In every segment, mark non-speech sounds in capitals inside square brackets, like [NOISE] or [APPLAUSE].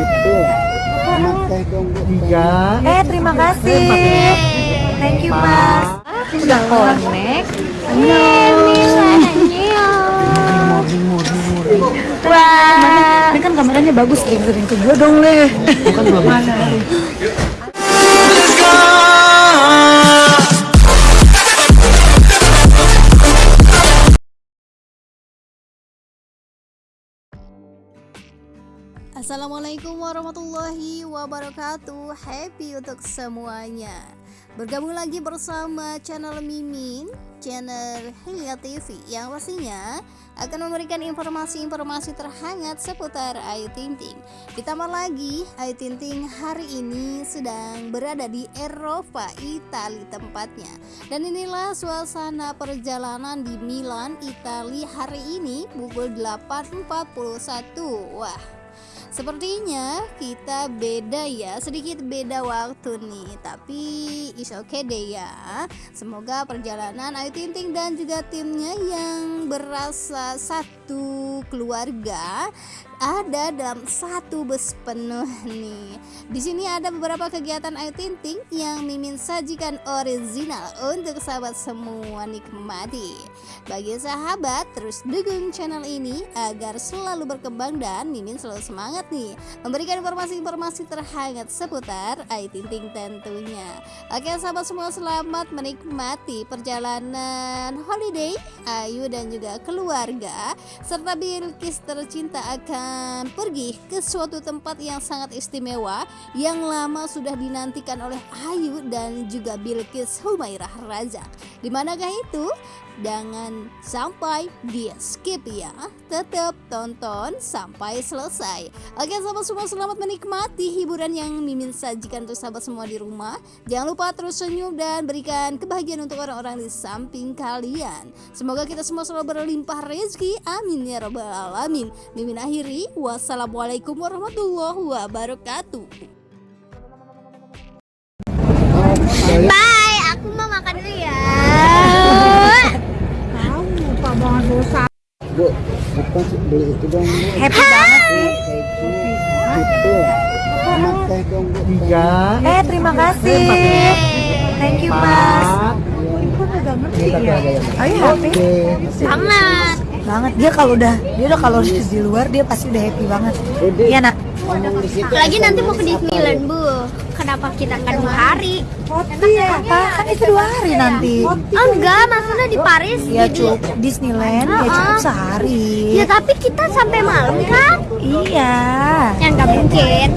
Itu. Anak teh dong, Bu. Enggak. Eh terima kasih. Thank you mas. Udah connect. Wah. Ini kan kameranya bagus, sering-sering ke gue dong leh. Bukan belum. Assalamualaikum warahmatullahi wabarakatuh. Happy untuk semuanya. Bergabung lagi bersama channel Mimin Channel Hilya TV Yang pastinya akan memberikan informasi-informasi terhangat seputar Ayu Ting Ting. Ditambah lagi Ayu Ting Ting hari ini sedang berada di Eropa, Italia tempatnya. Dan inilah suasana perjalanan di Milan, Italia hari ini pukul 8.41 Wah Sepertinya kita beda ya, sedikit beda waktu nih, tapi is okay deh ya. Semoga perjalanan Ayu Ting Ting dan juga timnya yang berasa satu keluarga ada dalam satu bus penuh nih. Di sini ada beberapa kegiatan Ayu Ting Ting yang Mimin sajikan original untuk sahabat semua nikmati. Bagi sahabat terus dukung channel ini agar selalu berkembang dan Mimin selalu semangat nih memberikan informasi-informasi terhangat seputar Ayu Ting Ting tentunya. Oke sahabat semua selamat menikmati perjalanan holiday Ayu dan juga keluarga serta Bilkis tercinta akan pergi ke suatu tempat yang sangat istimewa yang lama sudah dinantikan oleh Ayu dan juga Bilkis Humairah Raja. Di manakah itu? Jangan sampai di skip ya. Tetap tonton sampai selesai. Oke sahabat semua selamat menikmati hiburan yang Mimin sajikan untuk sahabat semua di rumah. Jangan lupa terus senyum dan berikan kebahagiaan untuk orang-orang di samping kalian. Semoga kita semua selalu berlimpah rezeki. Amin ya robbal alamin. Mimin akhiri Wassalamualaikum warahmatullahi wabarakatuh sih beli itu dong, Bu? Happy banget sih. Itu. Anak teh dong, Bu. Enggak. Eh terima kasih. Thank you mas. Ada yang Ayo happy Banget. banget dia kalau udah dia udah kalau di luar dia pasti udah happy banget. Iya nak. Apalagi nanti mau ke Disneyland, Bu. Kenapa kita kan dua hari? Apa kan itu dua hari nanti. Oh, enggak, maksudnya di Paris. Ya di- cukup Disneyland ya cukup sehari. Ya tapi kita sampai malam kan? Iya. Ya nggak mungkin.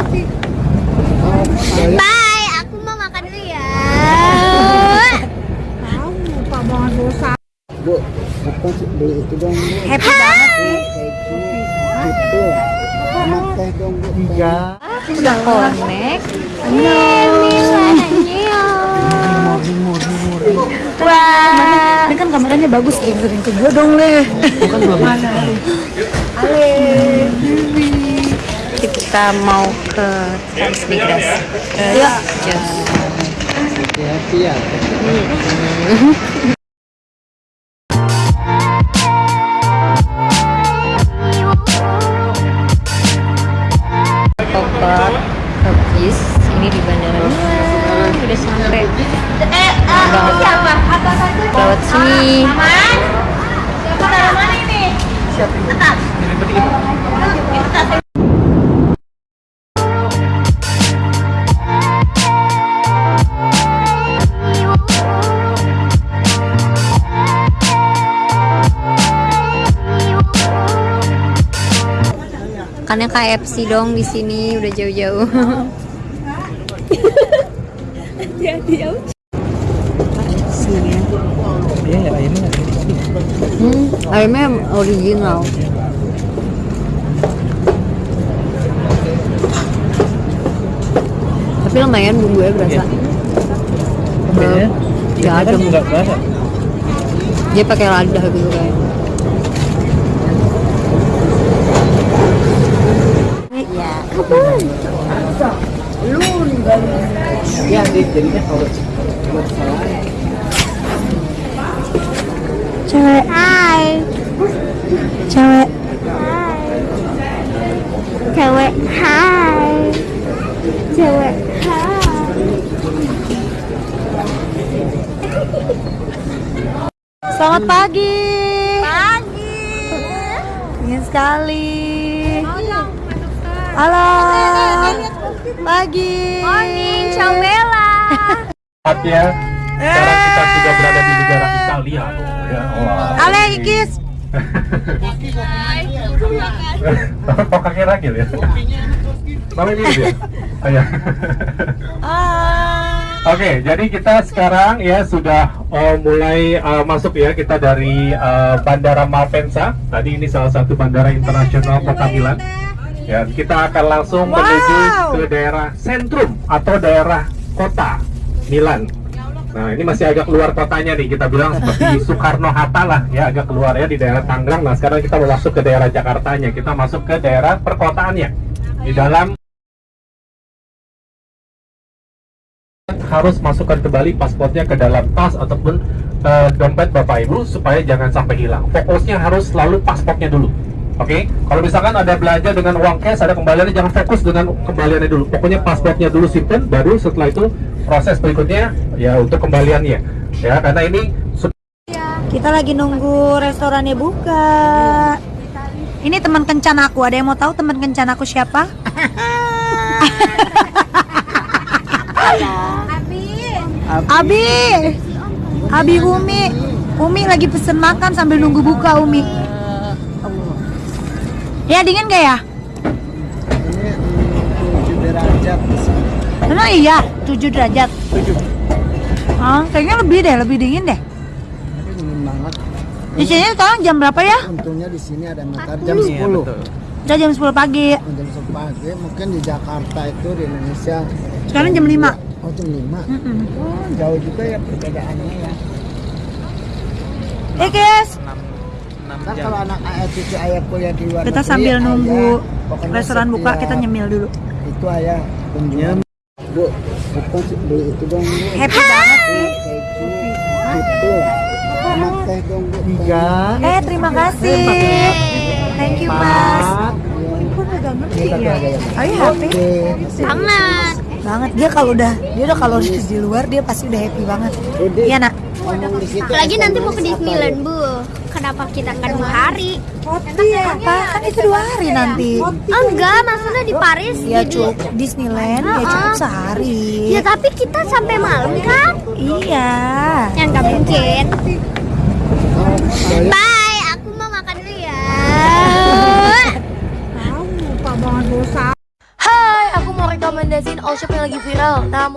Bye, aku mau makan dulu ya. Bu, apa sih beli itu dong? Happy banget sih. Itu. Anak teh dong, Bu. Enggak. Udah connect. Wah. Ini kan kameranya bagus, sering-sering ke gue dong leh. Bukan belum. Ale. Kita mau ke Transmigras. Just. Hati-hati ya. [LAUGHS] KFC dong di sini udah jauh-jauh. Iya ya ini nggak gitu. Hmm, ayamnya original. Tapi lumayan bumbunya berasa. Kayaknya kan adem. nggak berasa. Dia pakai lada gitu Ya, jadinya kalau buat salah Cewek. Hai. Cewek. Cewek. Hai. cewek. Selamat pagi. Pagi. Ingin sekali. Halo. Pagi. Morning, ciao Bella. ya. Sekarang kita sudah berada di negara Italia. Ya, wah. Ale Ikis. Kok kakek Ragil ya? Ya? Oh, ya. Oke, jadi kita sekarang ya sudah uh, mulai uh, masuk ya kita dari uh, Bandara Malpensa. Tadi ini salah satu bandara internasional Kota Milan. Ya, kita akan langsung menuju ke daerah sentrum atau daerah kota Milan. Nah, ini masih agak keluar kotanya nih, kita bilang seperti [LAUGHS] Soekarno Hatta lah, ya agak keluar ya di daerah Tangerang. Nah, sekarang kita mau masuk ke daerah Jakartanya, kita masuk ke daerah perkotaannya. Di dalam harus masukkan kembali pasportnya ke dalam tas ataupun eh, dompet Bapak Ibu supaya jangan sampai hilang. Fokusnya harus selalu pasportnya dulu. Oke, kalau misalkan ada belanja dengan uang cash, ada kembaliannya jangan fokus dengan kembaliannya dulu. Pokoknya pasportnya dulu simpen, baru setelah itu proses berikutnya ya untuk kembaliannya. Ya, karena ini sudah Kita lagi nunggu restorannya buka. Ini teman kencan aku. Ada yang mau tahu teman kencan aku siapa? Abi. Abi Umi. Umi lagi pesen makan sambil nunggu buka Umi. Ya dingin gak ya? Emang iya, 7 derajat. 7. Ah, kayaknya lebih deh, lebih dingin deh. Dingin banget. Di sini sekarang jam berapa ya? Untungnya di sini ada meter jam 10. Udah jam 10 pagi. Jam 10 pagi mungkin di Jakarta itu di Indonesia. Sekarang jam 5. Oh jam 5. Mm-mm. Oh, jauh juga ya perbedaannya ya. Eh guys, Kan kalau anak ayah cucu ayah kuliah di luar kita negeri, sambil ayah, nunggu pokoknya restoran buka kita nyemil dulu. Itu ayah kunjungan. Bu, bukan sih, beli itu dong bu. Happy banget sih. Itu. Sama teh dong bu. Tiga. Eh terima kasih. Thank you mas. Agak ngerti ya? Are you happy? Banget. Banget dia kalau udah dia udah kalau di luar dia pasti udah happy banget. Iya nak. Apalagi nanti mau ke Disneyland, Bu. Kenapa kita kan dua hari? Apa? Kan itu dua hari nanti. Enggak, maksudnya di Paris. Ya di- cukup Disneyland ya cukup sehari. Ya tapi kita sampai malam kan? Iya. Ya nggak mungkin. Bye, aku mau makan dulu ya. Hai, aku mau rekomendasiin all shop yang lagi viral. Nah,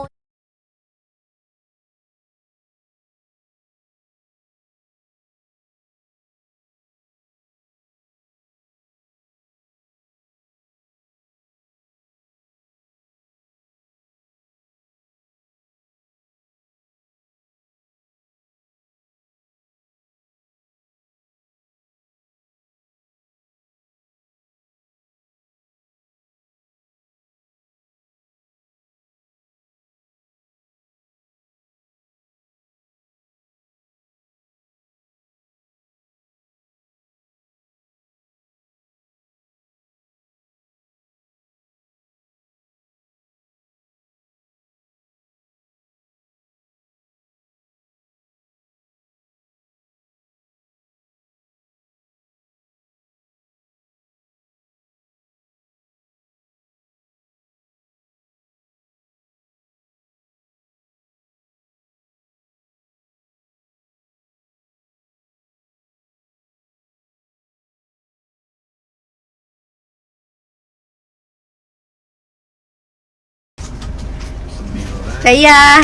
Saya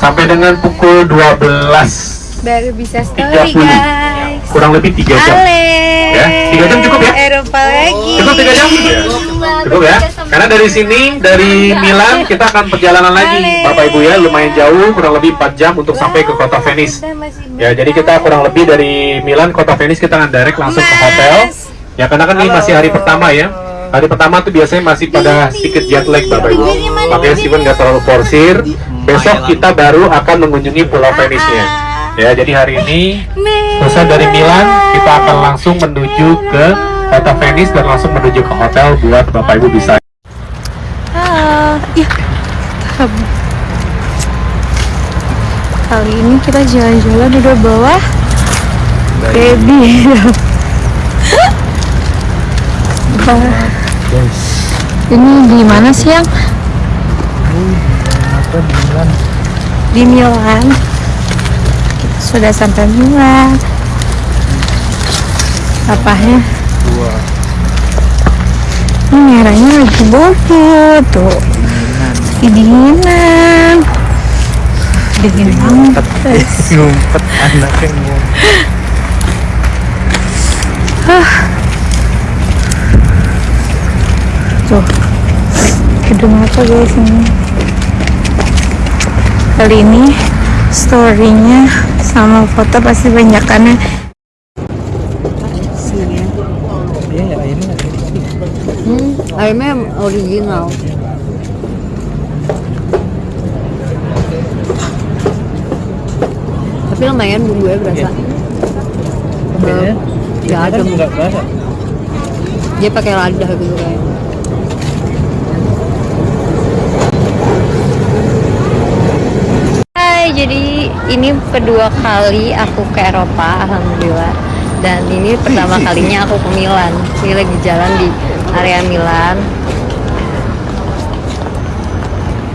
sampai dengan pukul 12 baru bisa 30. story guys. kurang lebih 3 jam. Ale. Ya, tiga jam cukup ya? Eropa lagi. Cukup 3 jam? Cukup ya? Karena dari sini, dari Milan, kita akan perjalanan lagi. Bapak Ibu ya, lumayan jauh, kurang lebih 4 jam untuk sampai ke kota Venice. Ya, jadi kita kurang lebih dari Milan, kota Venice, kita akan direct langsung ke hotel. Ya, karena kan ini masih hari pertama ya. Hari pertama tuh biasanya masih pada sedikit jet lag Bapak Ibu. Makanya Steven nggak terlalu forsir. Besok kita baru akan mengunjungi Pulau Venice-nya. Ya, jadi hari ini selesai dari Milan, kita akan langsung menuju ke kota Venice dan langsung menuju ke hotel buat Bapak Ibu bisa. Ah, Ya. Kali ini kita jalan-jalan udah bawa baby. [LAUGHS] Wah, ini di mana sih yang? apa Milan Di Milan. Kita sudah sampai Milan. Apanya? dua Ini merahnya lagi bokeh tuh. Kedinginan. Dingin banget. guys. [LAUGHS] ngumpet anaknya ngumpet Tuh. Gedung apa guys ini? Kali ini storynya sama foto pasti banyak karena iya ya airnya original. Tapi lumayan bumbunya berasa. ya Ya berasa Dia pakai ladah gitu kayaknya. Hai, jadi ini kedua kali aku ke Eropa, alhamdulillah. Dan ini pertama [LAUGHS] kalinya aku ke Milan. Ini lagi jalan di area Milan.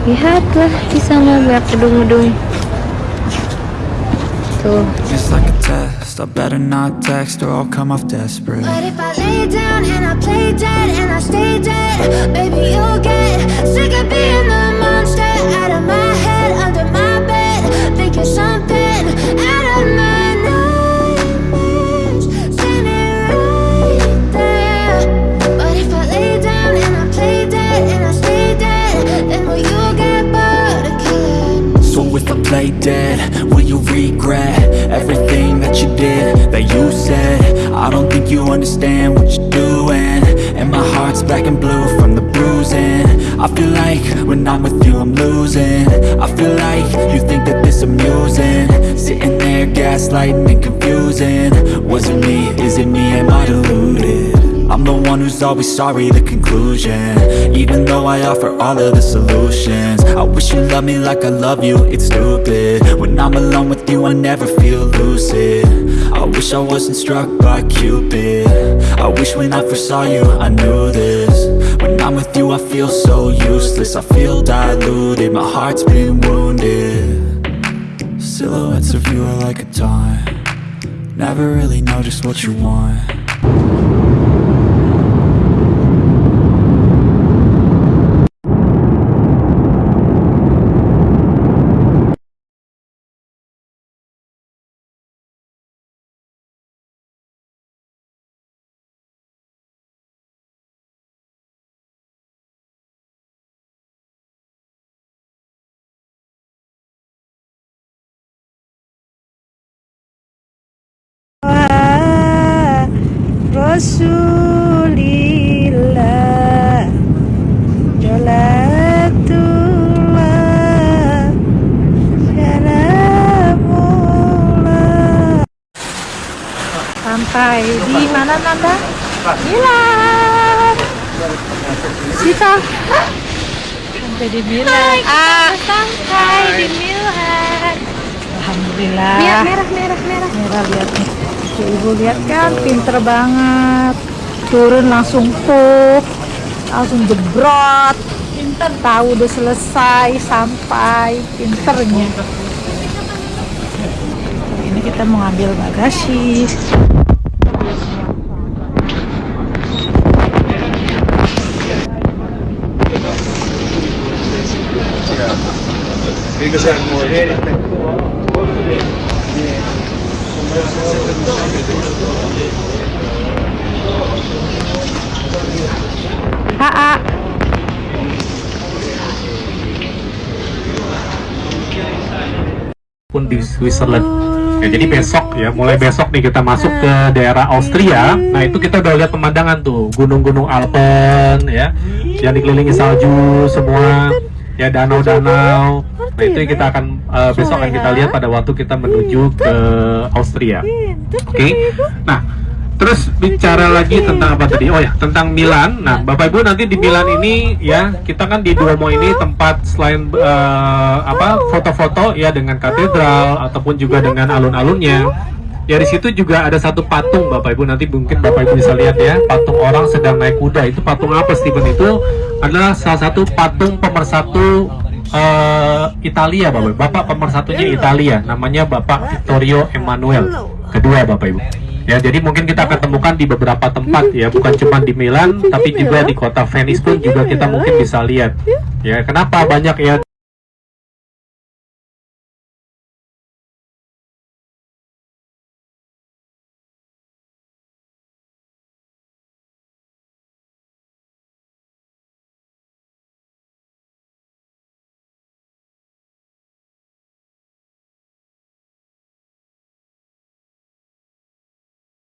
Lihatlah di sana banyak gedung-gedung. Tuh. I better not text or I'll come off desperate. But if I lay down and I play dead and I stay dead, baby, you'll get sick of being the monster out of my play dead, will you regret everything that you did, that you said? I don't think you understand I feel like when I'm with you, I'm losing. I feel like you think that this amusing. Sitting there, gaslighting and confusing. Was it me? Is it me? Am I deluded? I'm the one who's always sorry, the conclusion Even though I offer all of the solutions I wish you loved me like I love you, it's stupid When I'm alone with you, I never feel lucid I wish I wasn't struck by Cupid I wish when I first saw you, I knew this I'm with you, I feel so useless. I feel diluted, my heart's been wounded. Silhouettes of you are like a taunt. Never really know just what you want Rasulillah. Jalatullah Salamullah Sampai di mana Nanda? Milan. Sita. Sampai di Milan. Ah. Sampai di Milan. Alhamdulillah. Merah, merah, merah, merah. Merah lihat. nih Tuh, ibu lihat kan pinter banget. Turun langsung puk langsung jebrot. Pinter tahu udah selesai sampai pinternya. Ini kita mau ngambil bagasi Pun di Switzerland. Ya, jadi besok ya, mulai besok nih kita masuk ke daerah Austria. Nah itu kita udah lihat pemandangan tuh, gunung-gunung Alpen ya, yang dikelilingi salju semua, ya danau-danau. Nah itu yang kita akan eh, besok akan kita lihat pada waktu kita menuju ke Austria. Oke, nah Terus bicara lagi tentang apa tadi? Oh ya, tentang Milan. Nah, Bapak Ibu nanti di Milan ini ya, kita kan di Duomo ini tempat selain eh, apa foto-foto ya dengan katedral ataupun juga dengan alun-alunnya. Ya di situ juga ada satu patung Bapak Ibu nanti mungkin Bapak Ibu bisa lihat ya, patung orang sedang naik kuda. Itu patung apa Stephen itu? Adalah salah satu patung pemersatu eh, Italia Bapak. Bapak pemersatunya Italia, namanya Bapak Vittorio Emanuele kedua Bapak Ibu. Ya, jadi mungkin kita akan temukan di beberapa tempat ya, bukan cuma di Milan, tapi juga di kota Venice pun juga kita mungkin bisa lihat. Ya, kenapa banyak ya